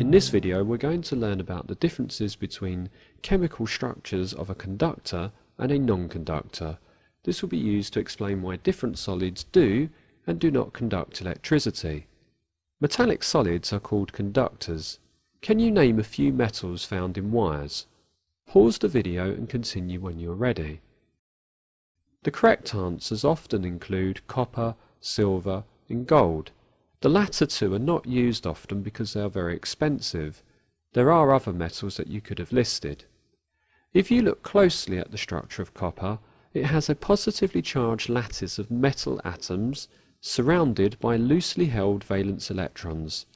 In this video we're going to learn about the differences between chemical structures of a conductor and a non-conductor. This will be used to explain why different solids do and do not conduct electricity. Metallic solids are called conductors. Can you name a few metals found in wires? Pause the video and continue when you're ready. The correct answers often include copper, silver and gold. The latter two are not used often because they are very expensive. There are other metals that you could have listed. If you look closely at the structure of copper, it has a positively charged lattice of metal atoms surrounded by loosely held valence electrons.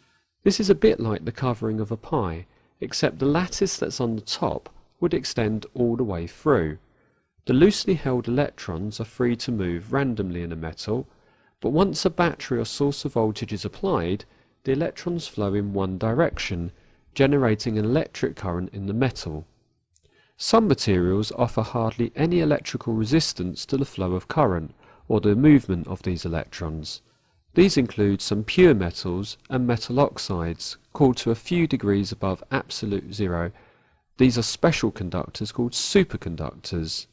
This is a bit like the covering of a pie, except the lattice that's on the top would extend all the way through. The loosely held electrons are free to move randomly in a metal but once a battery or source of voltage is applied, the electrons flow in one direction, generating an electric current in the metal. Some materials offer hardly any electrical resistance to the flow of current, or the movement of these electrons. These include some pure metals and metal oxides, cooled to a few degrees above absolute zero. These are special conductors called superconductors.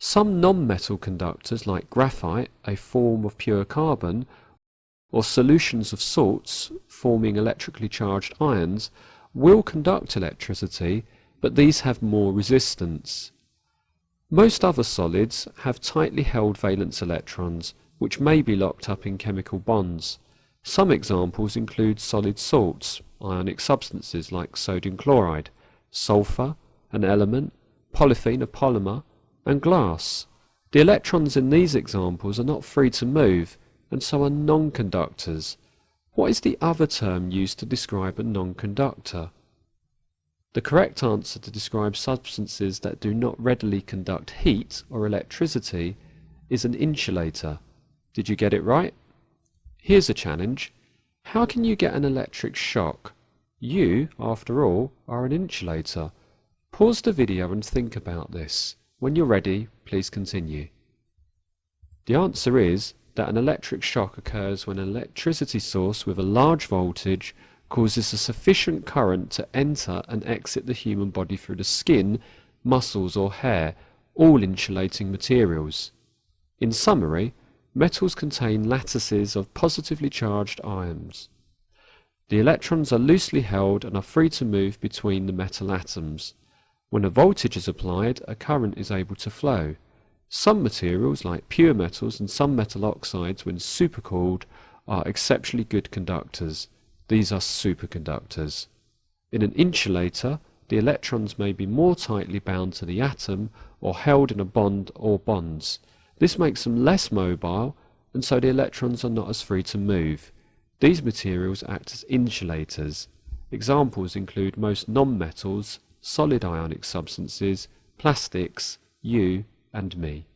Some non-metal conductors like graphite, a form of pure carbon, or solutions of salts forming electrically charged ions will conduct electricity, but these have more resistance. Most other solids have tightly held valence electrons, which may be locked up in chemical bonds. Some examples include solid salts, ionic substances like sodium chloride, sulfur, an element, polythene, a polymer, and glass. The electrons in these examples are not free to move and so are non-conductors. What is the other term used to describe a non-conductor? The correct answer to describe substances that do not readily conduct heat or electricity is an insulator. Did you get it right? Here's a challenge. How can you get an electric shock? You, after all, are an insulator. Pause the video and think about this. When you're ready, please continue. The answer is that an electric shock occurs when an electricity source with a large voltage causes a sufficient current to enter and exit the human body through the skin, muscles or hair, all insulating materials. In summary, metals contain lattices of positively charged ions. The electrons are loosely held and are free to move between the metal atoms. When a voltage is applied, a current is able to flow. Some materials, like pure metals and some metal oxides, when supercooled, are exceptionally good conductors. These are superconductors. In an insulator, the electrons may be more tightly bound to the atom or held in a bond or bonds. This makes them less mobile, and so the electrons are not as free to move. These materials act as insulators. Examples include most nonmetals solid ionic substances, plastics, you and me.